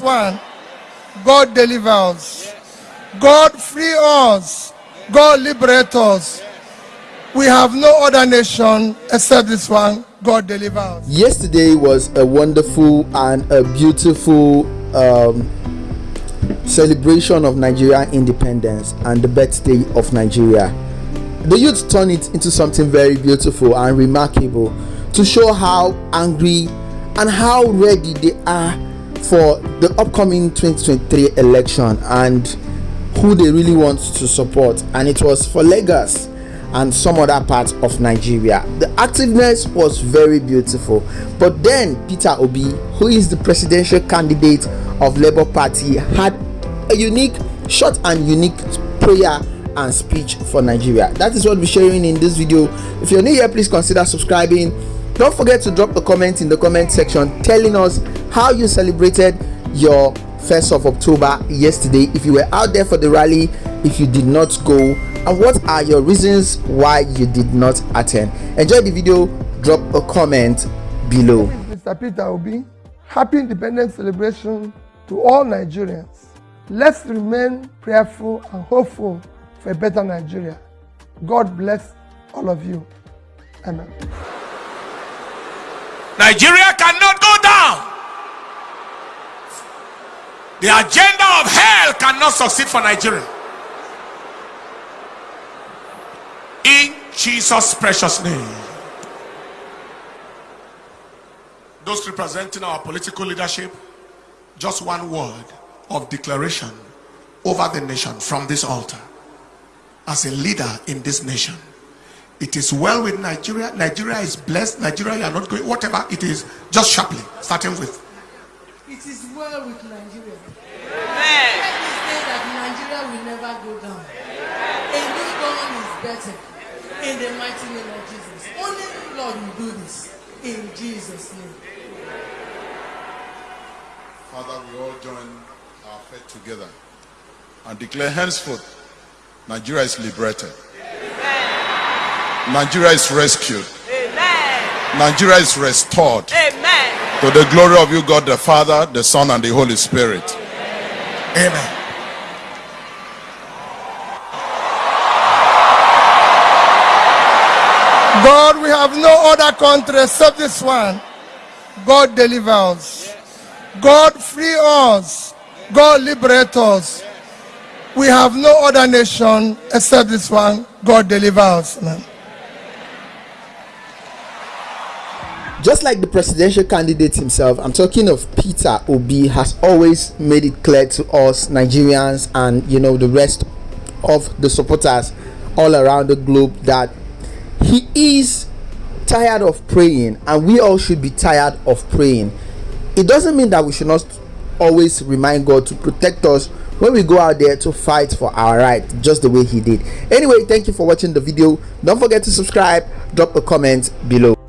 one, God deliver us. God free us. God liberate us. We have no other nation except this one. God deliver us. Yesterday was a wonderful and a beautiful um, celebration of Nigeria independence and the birthday of Nigeria. The youth turned it into something very beautiful and remarkable to show how angry and how ready they are for the upcoming 2023 election and who they really want to support and it was for Lagos and some other parts of Nigeria. The activeness was very beautiful. But then Peter Obi, who is the presidential candidate of Labour Party, had a unique, short and unique prayer and speech for Nigeria. That is what we're sharing in this video. If you're new here, please consider subscribing. Don't forget to drop a comment in the comment section telling us how you celebrated your 1st of October yesterday. If you were out there for the rally, if you did not go, and what are your reasons why you did not attend. Enjoy the video, drop a comment below. Mr. Peter Obi, happy independence celebration to all Nigerians. Let's remain prayerful and hopeful for a better Nigeria. God bless all of you. Amen. Nigeria cannot go down. The agenda of hell cannot succeed for Nigeria. In Jesus' precious name. Those representing our political leadership, just one word of declaration over the nation from this altar. As a leader in this nation, it is well with Nigeria. Nigeria is blessed. Nigeria, you are not going, whatever it is, just sharply, starting with. It is well with Nigeria. Amen. Let me say that Nigeria will never go down. A new dawn is better. In the mighty name of Jesus. Only Lord will do this. In Jesus' name. Father, we all join our faith together and declare henceforth Nigeria is liberated. Amen. Nigeria is rescued. Amen. Nigeria is restored. Amen. To the glory of you, God the Father, the Son, and the Holy Spirit. Amen. God, we have no other country except this one. God deliver us. God free us. God liberate us. We have no other nation except this one. God deliver us. Man. Just like the presidential candidate himself, I'm talking of Peter Obi, has always made it clear to us Nigerians and you know the rest of the supporters all around the globe that he is tired of praying and we all should be tired of praying. It doesn't mean that we should not always remind God to protect us when we go out there to fight for our right just the way he did. Anyway thank you for watching the video. Don't forget to subscribe drop a comment below